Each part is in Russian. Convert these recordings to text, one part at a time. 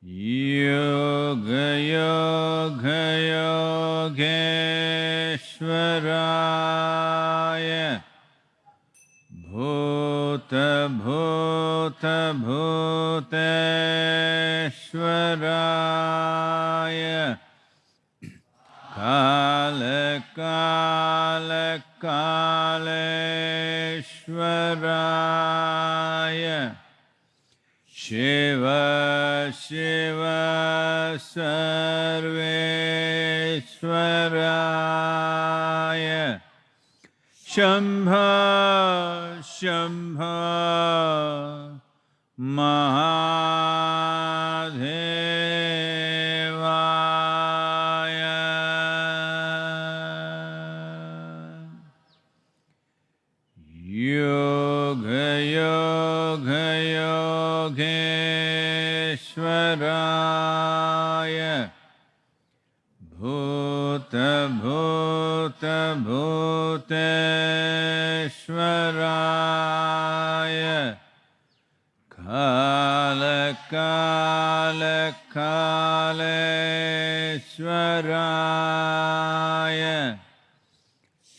一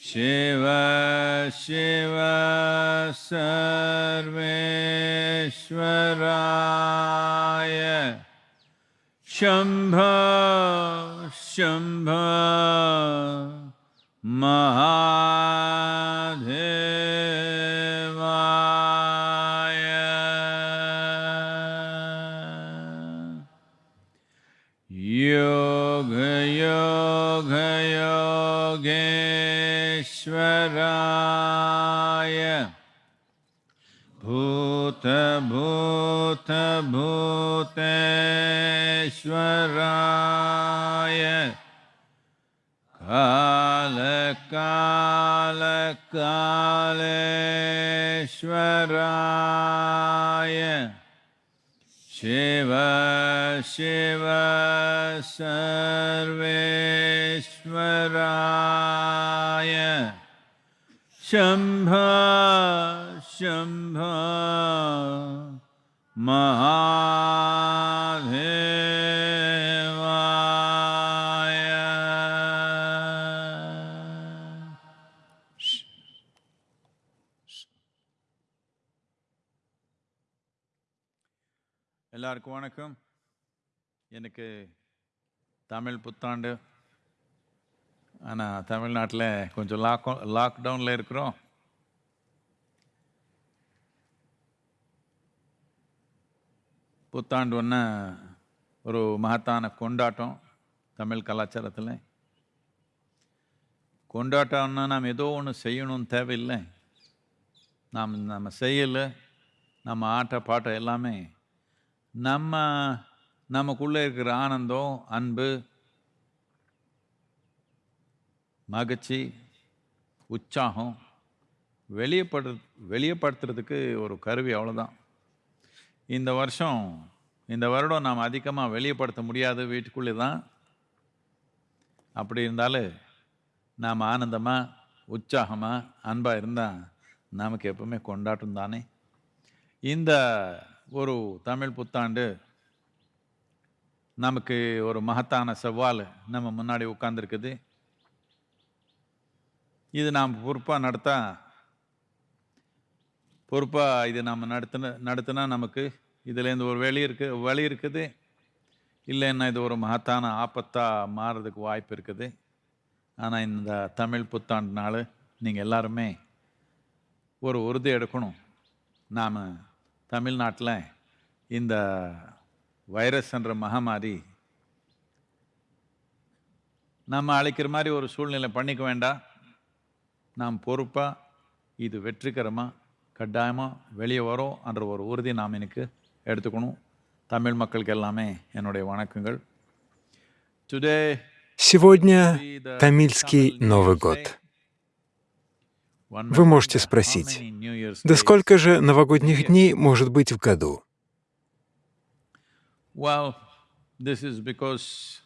शिव शिव सर्वेश्वराय। शम्भ शम्भ महादेवाय भूतभूतभूतेश्वराय कालकालकालेश्वराय शिव शिव सर्वेश्वराय शम्भ शम्भ महादेवाय எல்லாருக்கும் வணக்கம் எனக்கு தமிழ் புத்தாண்டு ஆனால் தமிழ்நாட்டில் கொஞ்சம் லாக் லாக்டவுனில் இருக்கிறோம் புத்தாண்டு ஒன்று ஒரு மகத்தான கொண்டாட்டம் தமிழ் கலாச்சாரத்தில். கொண்டாட்டம்னா நாம் ஏதோ ஒன்று செய்யணும்னு தேவையில்லை. நாம் நம்ம செய்யலை நம்ம ஆட்ட பாட்டம் எல்லாமே நம்ம நமக்குள்ளே இருக்கிற ஆனந்தம் அன்பு மகிழ்ச்சி உற்சாகம் வெளியப்படு வெளியப்படுத்துறதுக்கு ஒரு கருவி அவ்வளோதான் இந்த வருஷம் இந்த வருடம் நாம் அதிகமாக வெளியப்படுத்த முடியாது வீட்டுக்குள்ளே தான் அப்படி இருந்தாலும் நாம் ஆனந்தமாக உற்சாகமாக அன்பாக இருந்தால் நமக்கு எப்பவுமே கொண்டாட்டம் தானே. இந்த ஒரு தமிழ் புத்தாண்டு நமக்கு ஒரு மகத்தான சவால் நம்ம முன்னாடி உட்காந்துருக்குது இது நாம் பொறுப்பாக நடத்தால் பொறுப்பாக இது நம்ம நடத்தின நடத்தினா நமக்கு இதுலேருந்து ஒரு வெளி இருக்கு வழி இருக்குது. இல்லைன்னா இது ஒரு மகத்தான ஆபத்தாக மாறுறதுக்கு வாய்ப்பு இருக்குது. ஆனால் இந்த தமிழ் புத்தாண்டு நாள் நீங்கள் எல்லாருமே ஒரு உறுதி எடுக்கணும். நாம் தமிழ்நாட்டில் இந்த வைரஸ் என்ற மகமாரி நம்ம அழைக்கிற மாதிரி ஒரு சூழ்நிலை பண்ணிக்க வேண்டாம். நாம் பொறுப்பாக இது வெற்றிகரமாக கட்டாயமாக வெளியே வரும் என்ற ஒரு உறுதி நாம் எனக்கு எடுத்துக்கணும் தமிழ் மக்களுக்கு எல்லாமே என்னுடைய வணக்கங்கள் டுடே Сегодня Тамильский Новый год. Вы можете спросить, да сколько же новогодних дней может быть в году? Well, this is because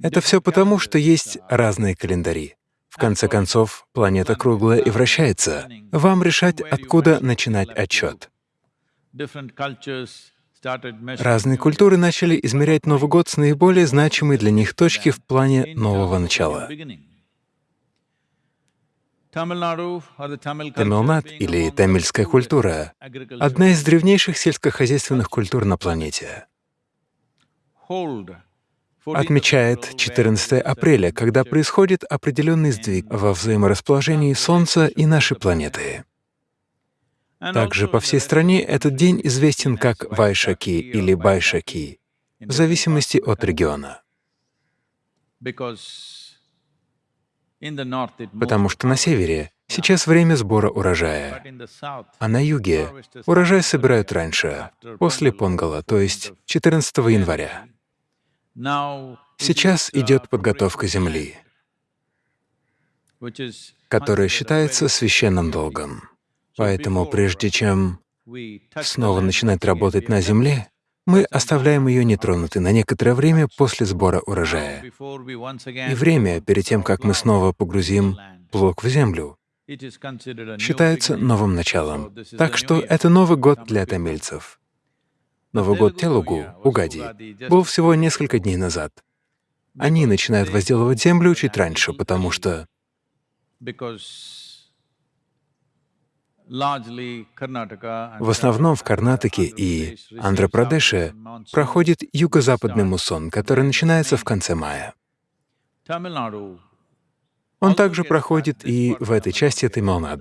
Это все потому, что есть разные календари. В конце концов, планета круглая и вращается. Вам решать, откуда начинать отчет. Разные культуры начали измерять Новый год с наиболее значимой для них точки в плане нового начала. Тамилнад или тамильская культура — одна из древнейших сельскохозяйственных культур на планете. Hold 14th Отмечает April, where 14 there is a апреля, когда происходит определенный сдвиг во взаиморасположении Солнца и нашей планеты. Также по всей стране этот день известен как Вайшаки или Байшаки, в зависимости от региона. Потому что на севере сейчас время сбора урожая, а на юге урожай собирают раньше, после Понгала, то 14th есть of 14 января. Сейчас идет подготовка земли, которая считается священным долгом. Поэтому прежде чем снова начинать работать на земле, мы оставляем ее нетронутой на некоторое время после сбора урожая. И время перед тем, как мы снова погрузим плуг в землю, считается новым началом. Так что это Новый год для тамильцев. Новый год Телугу, Угади, был всего несколько дней назад. Они начинают возделывать землю чуть раньше, потому что в основном в Карнатаке и monsoon. проходит юго-западный муссон, который начинается в конце мая. Он также проходит и в этой части part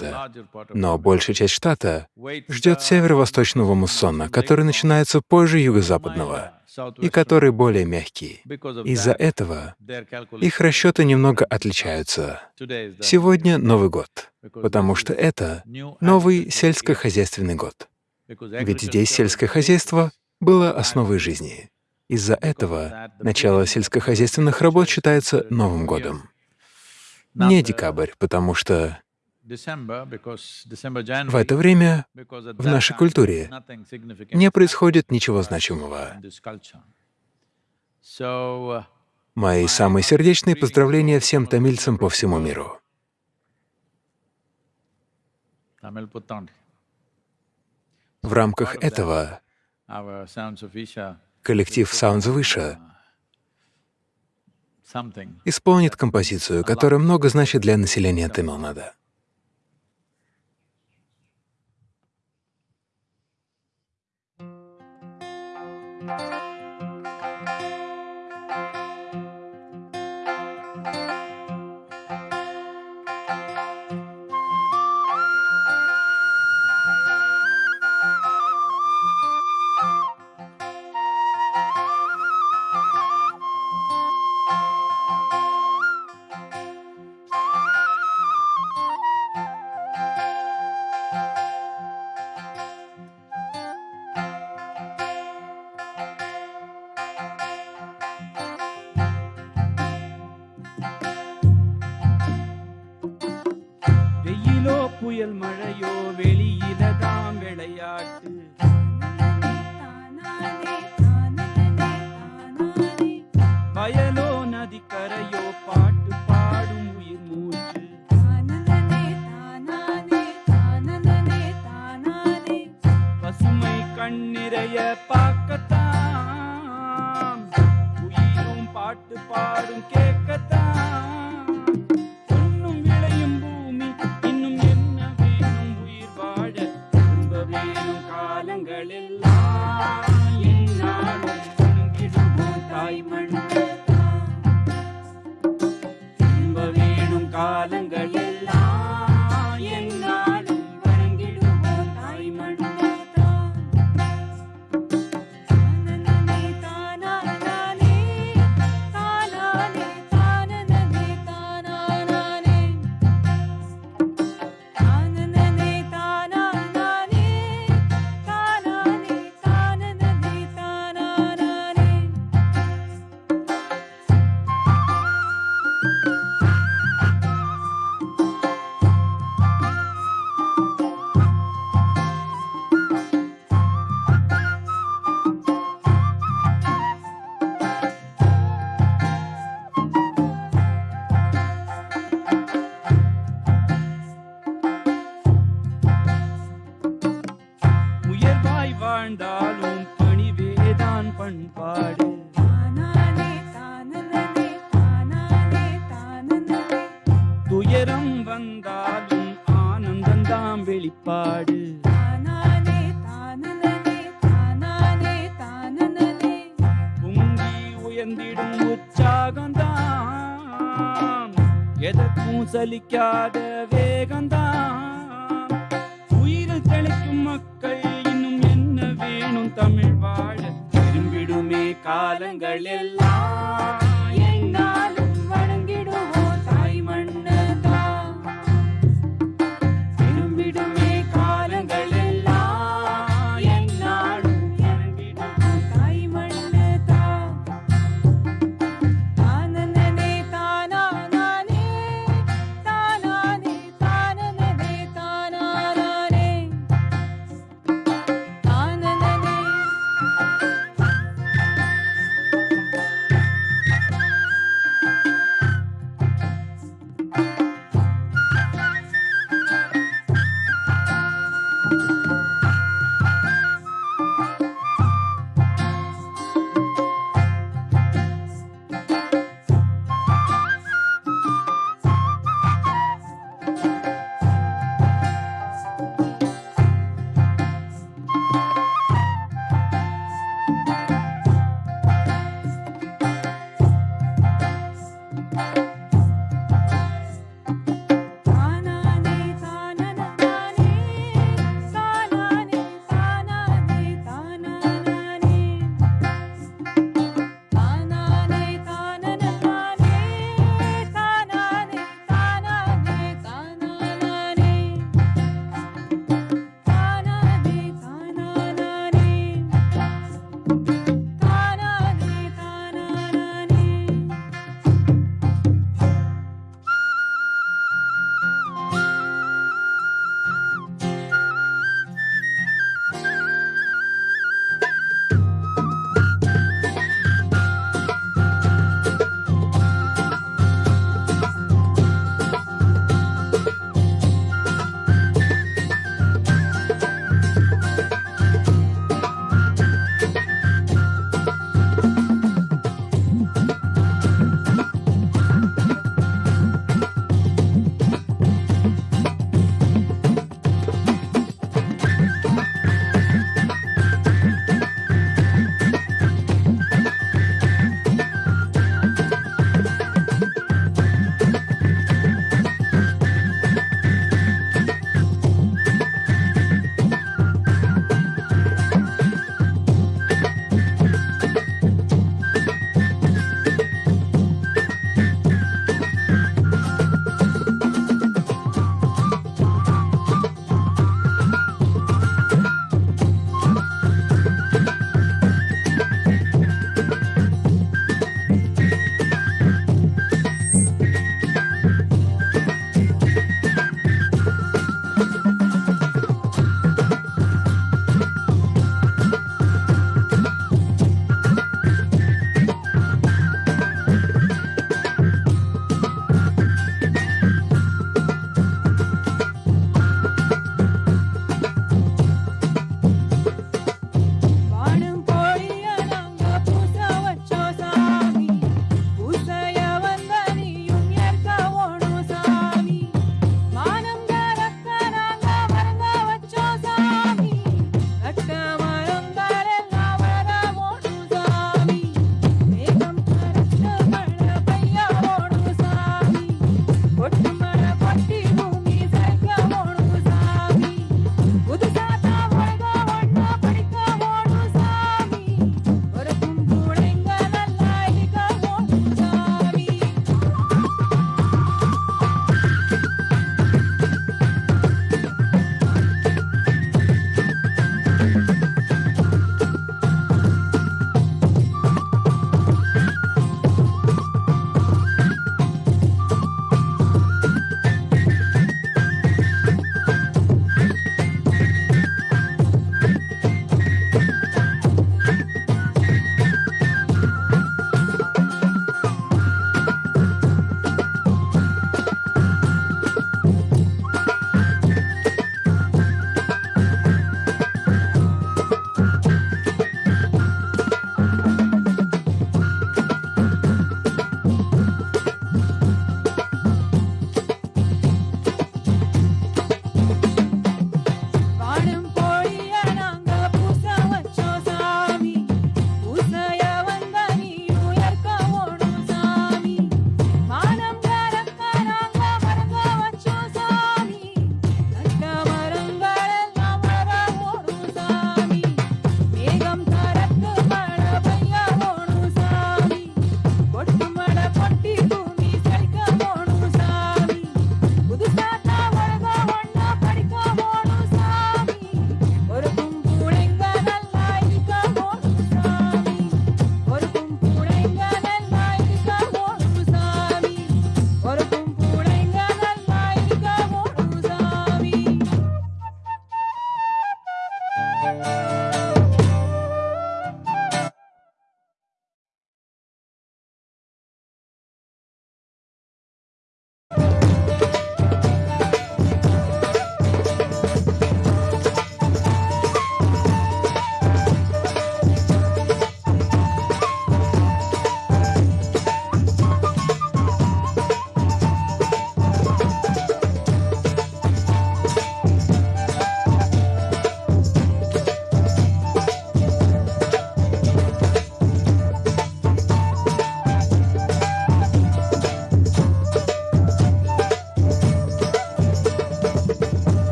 of Но большая часть штата ждет северо-восточного муссона, который начинается позже юго-западного и который более мягкий. Из-за этого их расчеты немного отличаются. Сегодня Новый год, потому что это новый сельскохозяйственный год. Ведь здесь сельское хозяйство было основой жизни. Из-за этого начало сельскохозяйственных работ считается Новым годом. Не декабрь, потому что в это время в нашей культуре не происходит ничего значимого. uh, Мои самые сердечные поздравления всем тамильцам по всему миру. В рамках этого коллектив Sounds uh, something исполнит композицию, которая много значит для населения. Тамилнада.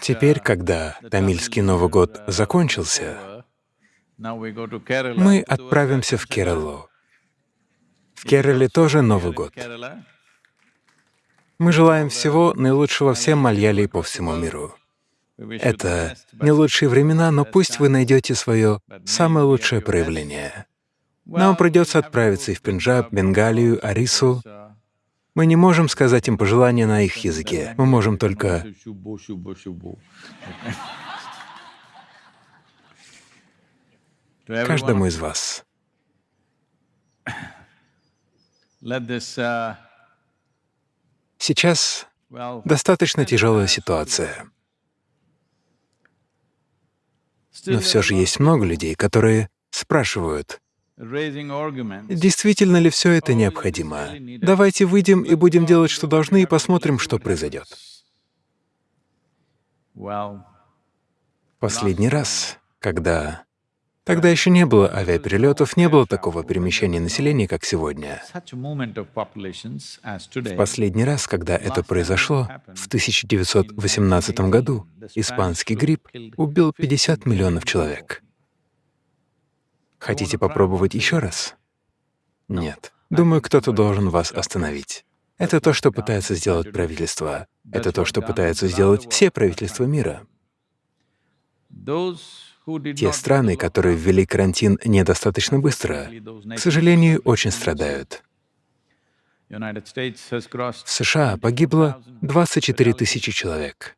Теперь, когда Тамильский Новый год закончился, мы отправимся в Кералу. В Керале тоже Новый год. Мы желаем всего наилучшего всем мальяли по всему миру. Это не лучшие времена, но пусть вы найдете свое самое лучшее проявление. Нам придется отправиться и в Пенджаб, Бенгалию, Арису. Uh, Мы не можем сказать им пожелания на их языке. Мы можем только каждому из вас. uh, Сейчас достаточно тяжелая ситуация, но все же есть много людей, которые спрашивают. Действительно ли все это необходимо. Давайте выйдем и будем делать, что должны, и посмотрим, что произойдет. Последний раз, когда... Тогда еще не было авиаперелетов, не было такого перемещения населения, как сегодня. today. Последний раз, когда это произошло, в 1918 году, испанский грипп убил 50 миллионов человек. Хотите попробовать еще раз? Нет. Думаю, кто-то должен вас остановить. Это то, что пытается сделать правительство. Это то, что пытаются сделать все правительства мира. Те страны, которые ввели карантин недостаточно быстро, к сожалению, очень страдают. В США погибло 24 тысячи человек.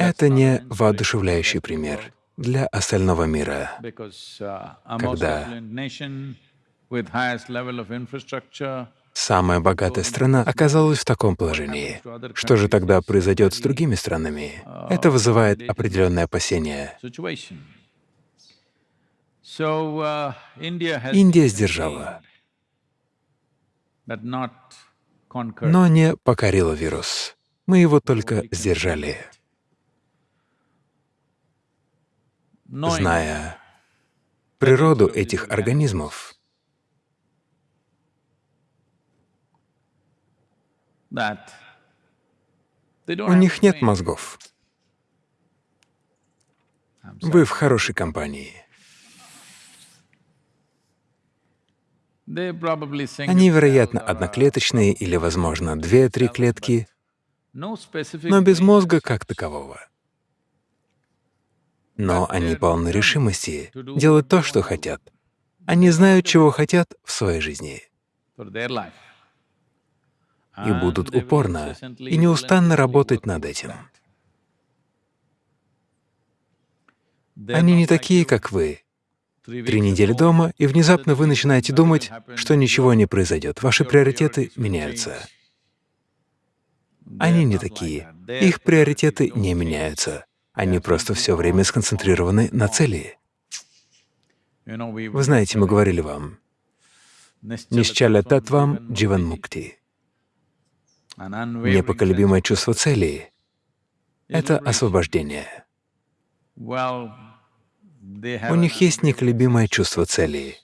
Это не воодушевляющий пример для остального мира. Когда- Самая богатая страна оказалась в таком положении. Что же тогда произойдет с другими странами? Это вызывает определенные опасения. Индия сдержала, но не покорила вирус. Мы его только сдержали, зная природу этих организмов. У них нет мозгов. Вы в хорошей компании. Они, вероятно, uh, одноклеточные или, возможно, две-три клетки, но без мозга как такового. Но они полны решимости делать то, что хотят. Они знают, чего хотят в своей жизни, и будут they will упорно и неустанно работать над этим. Они не такие, как вы. Три недели дома, и внезапно вы начинаете думать, что ничего не произойдет. Ваши приоритеты меняются. Они не такие. Их приоритеты не меняются. Они просто все время сконцентрированы на цели. Вы знаете, мы говорили вам, «Нищаля татвам дживан мукти». Непоколебимое чувство цели — это освобождение. У них есть неколебимое чувство цели,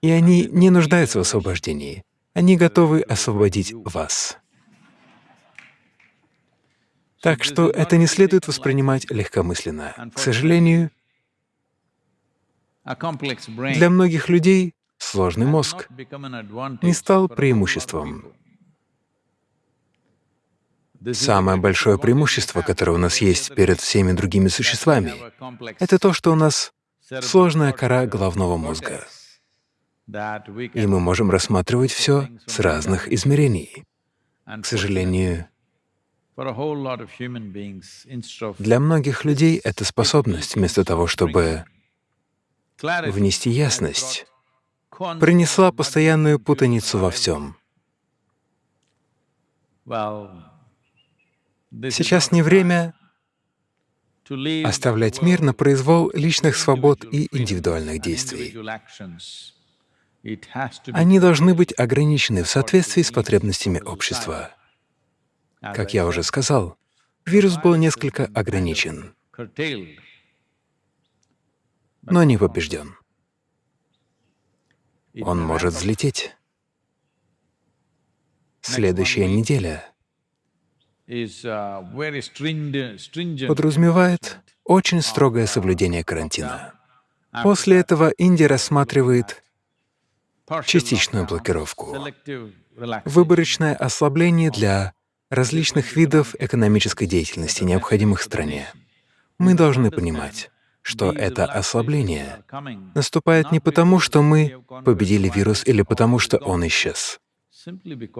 и они не нуждаются в освобождении. Они готовы освободить вас. Так что это не следует воспринимать легкомысленно. К сожалению, для многих людей сложный мозг не стал преимуществом. Самое большое преимущество, которое у нас есть перед всеми другими существами, это то, что у нас сложная кора головного мозга, и мы можем рассматривать все с разных измерений. К сожалению, для многих людей эта способность, вместо того, чтобы внести ясность, принесла постоянную путаницу во всем. Сейчас не время оставлять мир на произвол личных свобод и индивидуальных действий. Они должны быть ограничены в соответствии с потребностями общества. Как я уже сказал, вирус был несколько ограничен, но не побежден. Он может взлететь. Следующая неделя подразумевает очень строгое соблюдение карантина. После этого Индия рассматривает частичную блокировку, выборочное ослабление для различных видов экономической деятельности, необходимых стране. Мы должны понимать, что это ослабление наступает не потому, что мы победили вирус или потому, что он исчез.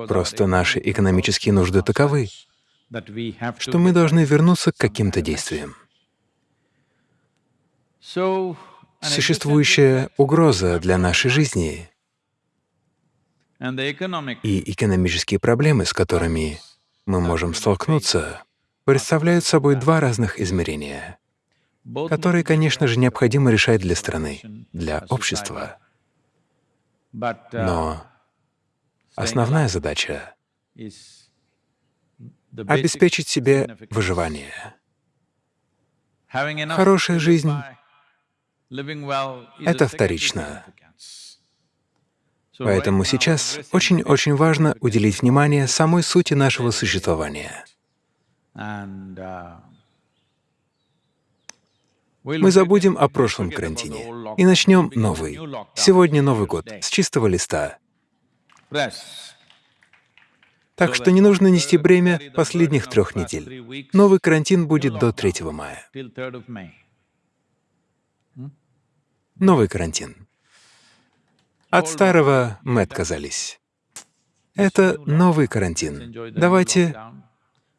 Просто наши экономические нужды таковы, что мы должны вернуться к каким-то действиям. Существующая угроза для нашей жизни и экономические проблемы, с которыми мы можем столкнуться, представляют собой два разных измерения, которые, конечно же, необходимо решать для страны, для общества. Но основная задача — обеспечить себе выживание. Хорошая жизнь — это вторично. Поэтому сейчас очень-очень важно уделить внимание самой сути нашего существования. Мы забудем о прошлом карантине и начнем новый. Сегодня Новый год, с чистого листа. Так что не нужно нести бремя последних трех недель. Новый карантин будет до 3 мая. Новый карантин. От старого мы отказались. Это новый карантин. Давайте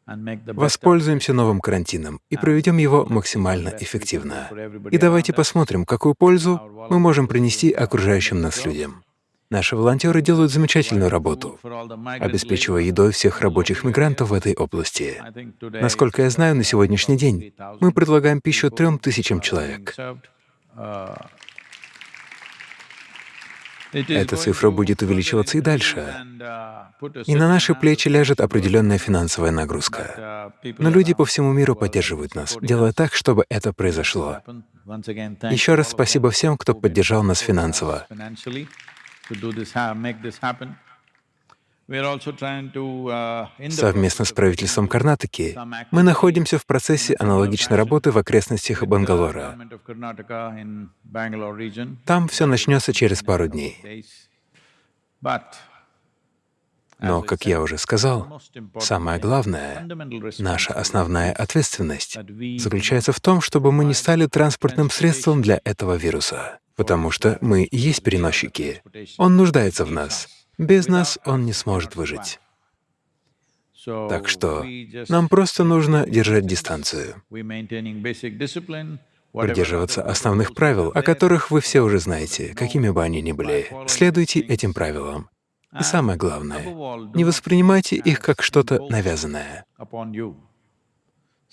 воспользуемся новым карантином и проведем его максимально эффективно. И давайте посмотрим, какую пользу мы можем принести окружающим нас людям. Наши волонтеры делают замечательную работу, обеспечивая едой всех рабочих мигрантов в этой области. Насколько я знаю, на сегодняшний день мы предлагаем пищу трем тысячам человек. Эта цифра будет увеличиваться и дальше. И на наши плечи ляжет определенная финансовая нагрузка. Но люди по всему миру поддерживают нас, делая так, чтобы это произошло. Еще раз спасибо всем, кто поддержал нас финансово. Совместно с правительством Карнатаки мы находимся в процессе аналогичной работы в окрестностях Бангалора. Там все начнется через пару дней. Но, как я уже сказал, самое главное, наша основная ответственность заключается в том, чтобы мы не стали транспортным средством для этого вируса, потому что мы и есть переносчики. Он нуждается в нас. Без нас он не сможет выжить. Так что нам просто нужно держать дистанцию, придерживаться основных правил, о которых вы все уже знаете, какими бы они ни были. Следуйте этим правилам. И самое главное, не воспринимайте их как что-то навязанное.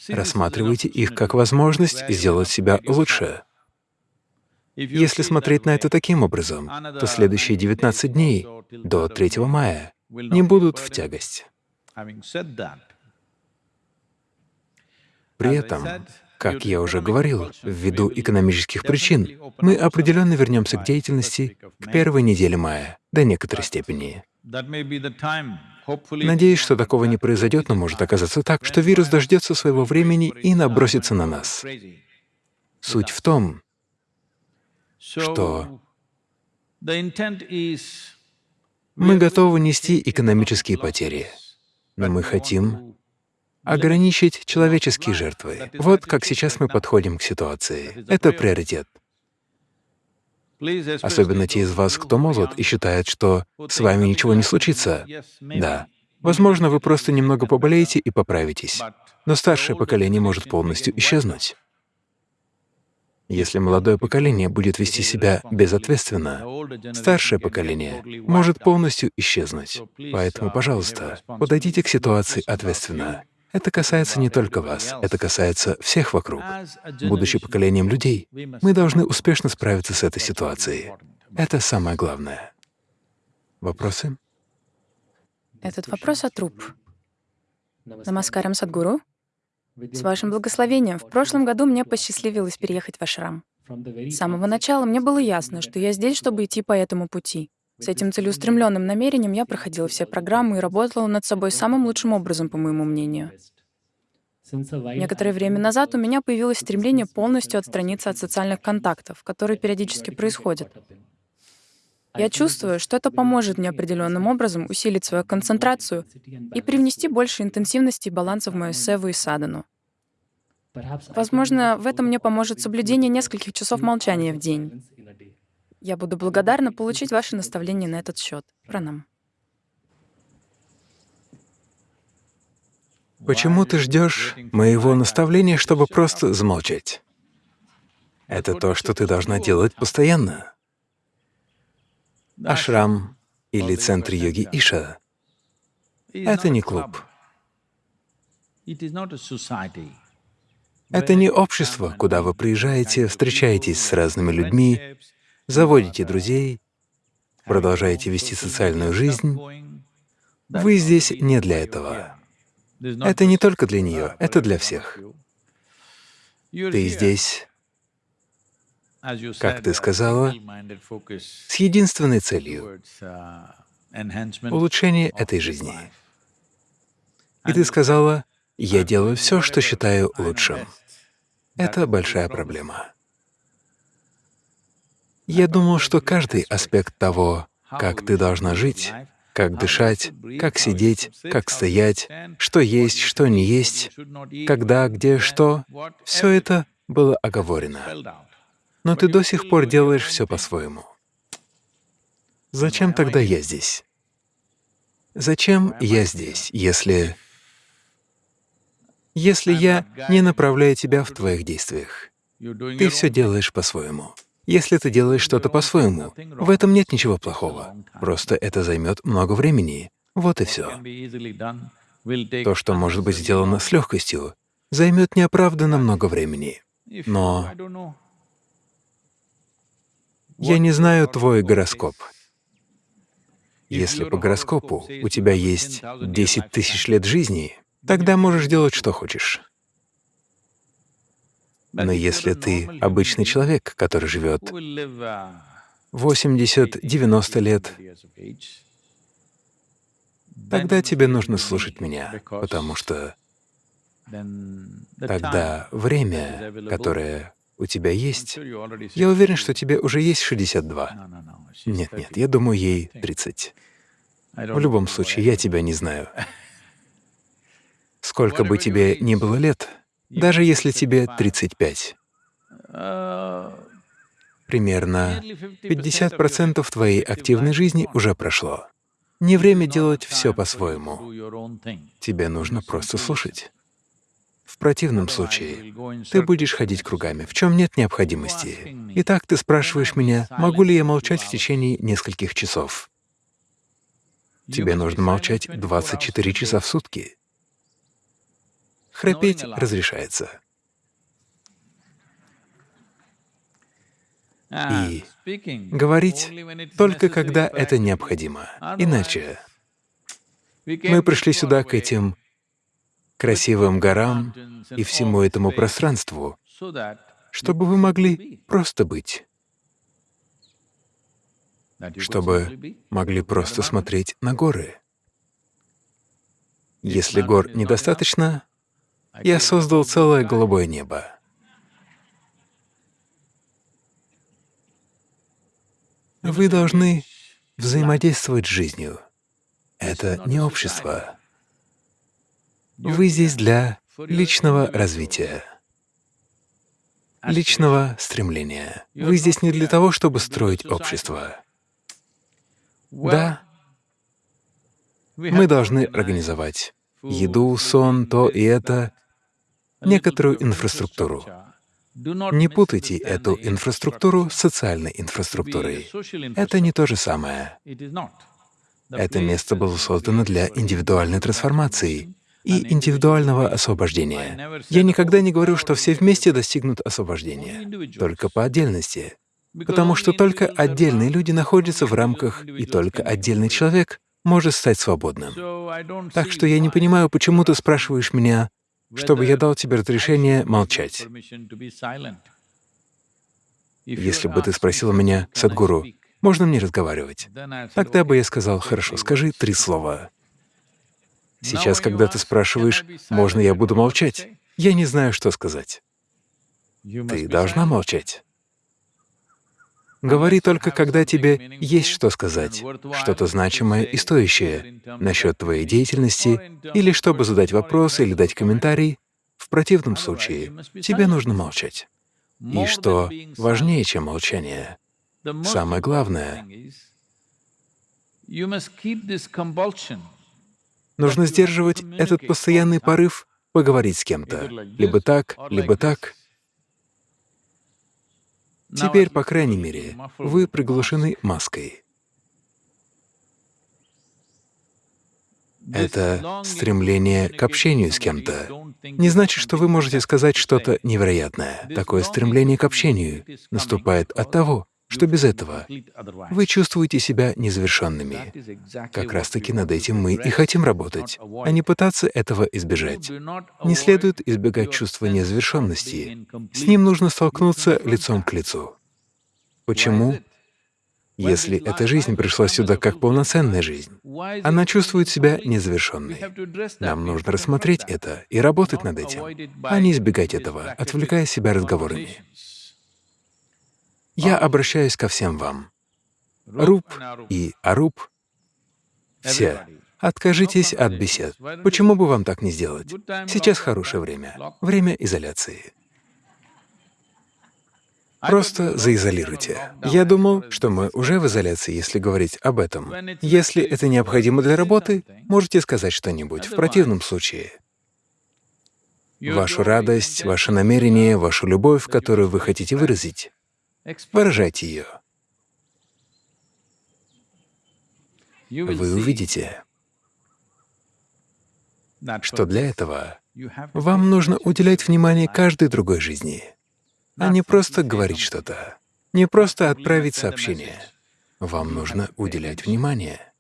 Рассматривайте их как возможность сделать себя лучше. Если смотреть на это таким образом, то следующие 19 дней до 3 мая не будут в тягость. При этом, как я уже говорил, ввиду экономических причин, мы определенно вернемся к деятельности к первой неделе мая до некоторой степени. Надеюсь, что такого не произойдет, но может оказаться так, что вирус дождется своего времени и набросится на нас. Суть в том, что мы готовы нести экономические потери, но мы хотим ограничить человеческие жертвы. Вот как сейчас мы подходим к ситуации. Это приоритет. Особенно те из вас, кто молод и считает, что с вами ничего не случится. Да. Возможно, вы просто немного поболеете и поправитесь, но старшее поколение может полностью исчезнуть. Если молодое поколение будет вести себя безответственно, старшее поколение может полностью исчезнуть. Поэтому, пожалуйста, подойдите к ситуации ответственно. Это касается не только вас, это касается всех вокруг. Будучи поколением людей, мы должны успешно справиться с этой ситуацией. Это самое главное. Вопросы? Этот вопрос от труп. Намаскарам Садгуру. С вашим благословением, в прошлом году мне посчастливилось переехать в Ашрам. С самого начала мне было ясно, что я здесь, чтобы идти по этому пути. С этим целеустремленным намерением я проходила все программы и работала над собой самым лучшим образом, по моему мнению. Некоторое время назад у меня появилось стремление полностью отстраниться от социальных контактов, которые периодически происходят. Я чувствую, что это поможет мне определенным образом усилить свою концентрацию и привнести больше интенсивности и баланса в мою севу и садану. Возможно, в этом мне поможет соблюдение нескольких часов молчания в день. Я буду благодарна получить ваши наставления на этот счет. Пранам. Почему ты ждешь моего наставления, чтобы просто замолчать? Это то, что ты должна делать постоянно. Ашрам или центр йоги Иша — это не клуб. Это не общество, куда вы приезжаете, встречаетесь с разными людьми, заводите друзей, продолжаете вести социальную жизнь. Вы здесь не для этого. Это не только для нее, это для всех. Ты здесь, как ты сказала, с единственной целью — улучшение этой жизни. И ты сказала, «Я делаю все, что считаю лучшим». Это большая проблема. Я думал, что каждый аспект того, как ты должна жить, как дышать, как сидеть, как стоять, что есть, что не есть, когда, где, что — все это было оговорено. Но ты до сих пор делаешь все по-своему. Зачем тогда я здесь? Зачем я здесь, если... Если я не направляю тебя в твоих действиях? Ты все делаешь по-своему. Если ты делаешь что-то по-своему, в этом нет ничего плохого. Просто это займет много времени. Вот и все. То, что может быть сделано с легкостью, займет неоправданно много времени. Но я не знаю твой гороскоп. Если по гороскопу у тебя есть 10 тысяч лет жизни, тогда можешь делать, что хочешь. Но если ты обычный человек, который живет 80-90 лет, тогда тебе нужно слушать меня, потому что тогда время, которое у тебя есть, я уверен, что тебе уже есть 62. Нет, нет, я думаю, ей 30. В любом случае, я тебя не знаю. Сколько бы тебе ни было лет, даже если тебе 35, примерно 50% твоей активной жизни уже прошло. Не время делать все по-своему. Тебе нужно просто слушать. В противном случае ты будешь ходить кругами, в чем нет необходимости. Итак, ты спрашиваешь меня, могу ли я молчать в течение нескольких часов. Тебе нужно молчать 24 часа в сутки. Храпеть разрешается. И говорить только когда это необходимо. Иначе мы пришли сюда к этим красивым горам и всему этому пространству, чтобы вы могли просто быть, чтобы могли просто смотреть на горы. Если гор недостаточно, я создал целое голубое небо. Вы должны взаимодействовать с жизнью. Это не общество. Вы здесь для личного развития, личного стремления. Вы здесь не для того, чтобы строить общество. Да, мы должны организовать еду, сон, то и это, некоторую инфраструктуру. Не путайте эту инфраструктуру с социальной инфраструктурой. Это не то же самое. Это место было создано для индивидуальной трансформации и индивидуального освобождения. Я никогда не говорю, что все вместе достигнут освобождения, только по отдельности, потому что только отдельные люди находятся в рамках, и только отдельный человек может стать свободным. Так что я не понимаю, почему ты спрашиваешь меня, чтобы я дал тебе разрешение молчать. Если бы ты спросил меня, Садгуру, можно мне разговаривать? Тогда бы "Okay, я сказал, хорошо, скажи words." три слова. Сейчас, когда ты спрашиваешь, "Can I be можно я буду молчать? say." Я не знаю, что сказать. Ты должна молчать. Говори только, когда тебе есть что сказать, что-то значимое и стоящее насчет твоей деятельности, или чтобы задать вопрос или дать комментарий. В противном случае тебе нужно молчать. И что важнее, чем молчание, самое главное, нужно сдерживать этот постоянный порыв поговорить с кем-то, либо так, либо так. Теперь, по крайней мере, вы приглушены маской. Это стремление к общению с кем-то. Не значит, что вы можете сказать что-то невероятное. Такое стремление к общению наступает от того, что без этого вы чувствуете себя незавершенными. Как раз-таки над этим мы и хотим работать, а не пытаться этого избежать. Не следует избегать чувства незавершенности. С ним нужно столкнуться лицом к лицу. Почему? Если эта жизнь пришла сюда как полноценная жизнь, она чувствует себя незавершенной. Нам нужно рассмотреть это и работать над этим, а не избегать этого, отвлекая себя разговорами. Я обращаюсь ко всем вам. Руб и Аруб — все. Откажитесь от бесед. Почему бы вам так не сделать? Сейчас хорошее время. Время изоляции. Просто заизолируйте. Я думал, что мы уже в изоляции, если говорить об этом. Если это необходимо для работы, можете сказать что-нибудь. В противном случае вашу радость, ваше намерение, вашу любовь, которую вы хотите выразить, выражайте ее. Вы увидите, что для этого вам нужно уделять внимание каждой другой жизни, а не просто говорить что-то, не просто отправить сообщение. Вам нужно уделять внимание.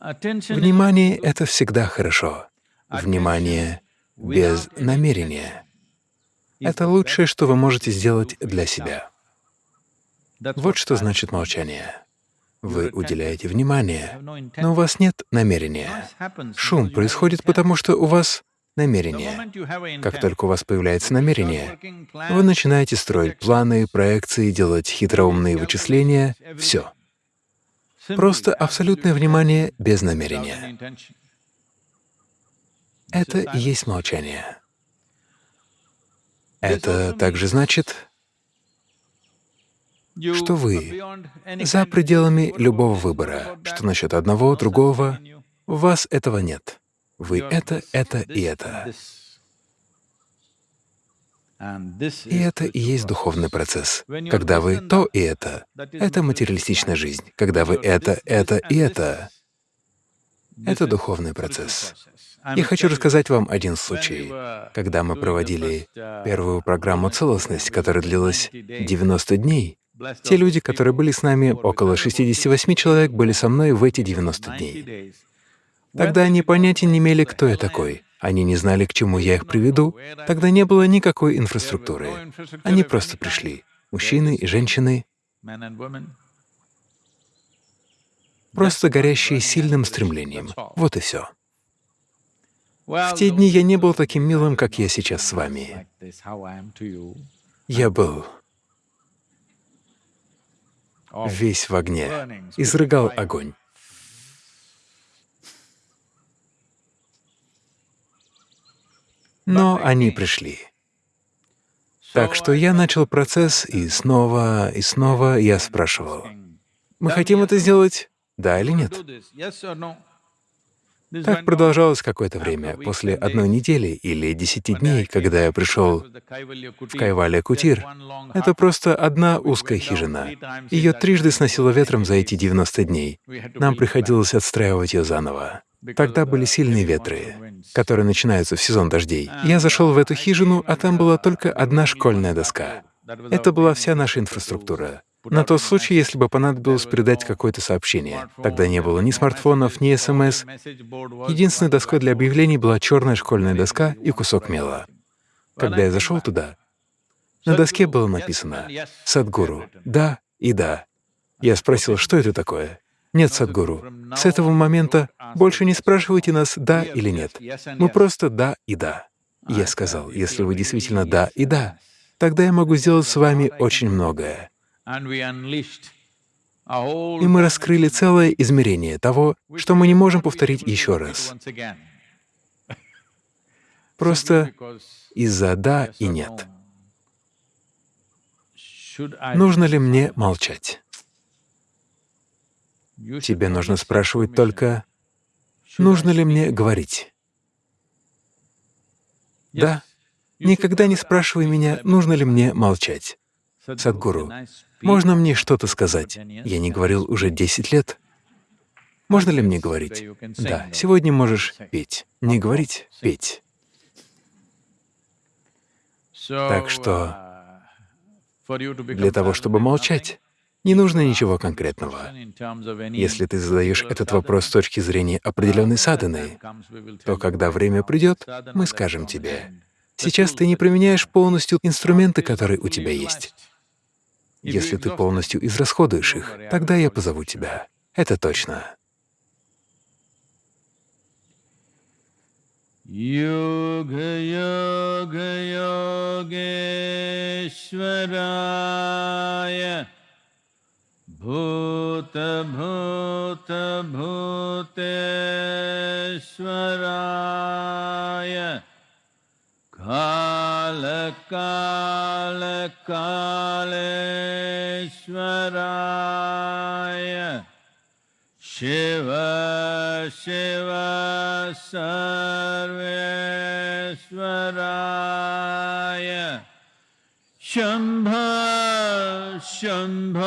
Внимание — это всегда хорошо. Внимание без намерения — это лучшее, что вы можете сделать для себя. Вот что значит молчание. Вы уделяете внимание, но у вас нет намерения. Шум происходит потому, что у вас намерение. Как только у вас появляется намерение, вы начинаете строить планы, проекции, делать хитроумные вычисления — все. Просто абсолютное внимание без намерения. Это и есть молчание. Это также значит, что вы за пределами любого выбора, что насчет одного, другого, у вас этого нет. Вы это, это и это. И это и есть духовный процесс. Когда вы то и это, это материалистичная жизнь. Когда вы это, это и это, это духовный процесс. Я хочу рассказать вам один случай. Когда мы проводили первую программу «Целостность», которая длилась 90 дней, те люди, которые были с нами, около 68 человек, были со мной в эти 90 дней. Тогда они понятия не имели, кто я такой. Они не знали, к чему я их приведу. Тогда не было никакой инфраструктуры. Они просто пришли. Мужчины и женщины, просто горящие сильным стремлением. Вот и все. В те дни я не был таким милым, как я сейчас с вами. Я был весь в огне, изрыгал огонь. Но они пришли. Так что я начал процесс, и снова, и снова я спрашивал, «Мы хотим это сделать, да или нет?» Так продолжалось какое-то время. После одной недели или десяти дней, когда я пришел в Кайвалия Кутир, это просто одна узкая хижина. Ее трижды сносило ветром за эти 90 дней. Нам приходилось отстраивать ее заново. Тогда были сильные ветры, которые начинаются в сезон дождей. Я зашел в эту хижину, а там была только одна школьная доска. Это была вся наша инфраструктура. На тот случай, если бы понадобилось передать какое-то сообщение. Тогда не было ни смартфонов, ни СМС. Единственной доской для объявлений была черная школьная доска и кусок мела. Когда я зашел туда, на доске было написано «Садгуру, да и да». Я спросил, что это такое? Нет, Садгуру, с этого момента больше не спрашивайте нас «да» или «нет». Мы просто «да» и «да». Я сказал, если вы действительно «да» и «да», тогда я могу сделать с вами очень многое. И мы раскрыли целое измерение того, что мы не можем повторить еще раз. Просто из-за «да» и «нет». Нужно ли мне молчать? Тебе нужно спрашивать только, нужно ли мне говорить? Да. Никогда не спрашивай меня, нужно ли мне молчать. Садгуру, можно мне что-то сказать? Я не говорил уже 10 лет. Можно ли мне говорить? Да, сегодня можешь петь. Не говорить — петь. Так что для того, чтобы молчать, не нужно ничего конкретного. Если ты задаешь этот вопрос с точки зрения определенной садханы, то когда время придет, мы скажем тебе, сейчас ты не применяешь полностью инструменты, которые у тебя есть. Если ты полностью израсходуешь их, тогда я позову тебя. Это точно. Yoga Yoga Yogeshwaraya Bhuta Bhuta Bhuteshwaraya Kala काल कालकालेश्वराय शिव शिव सर्वेश्वराय। शंभ शंभ।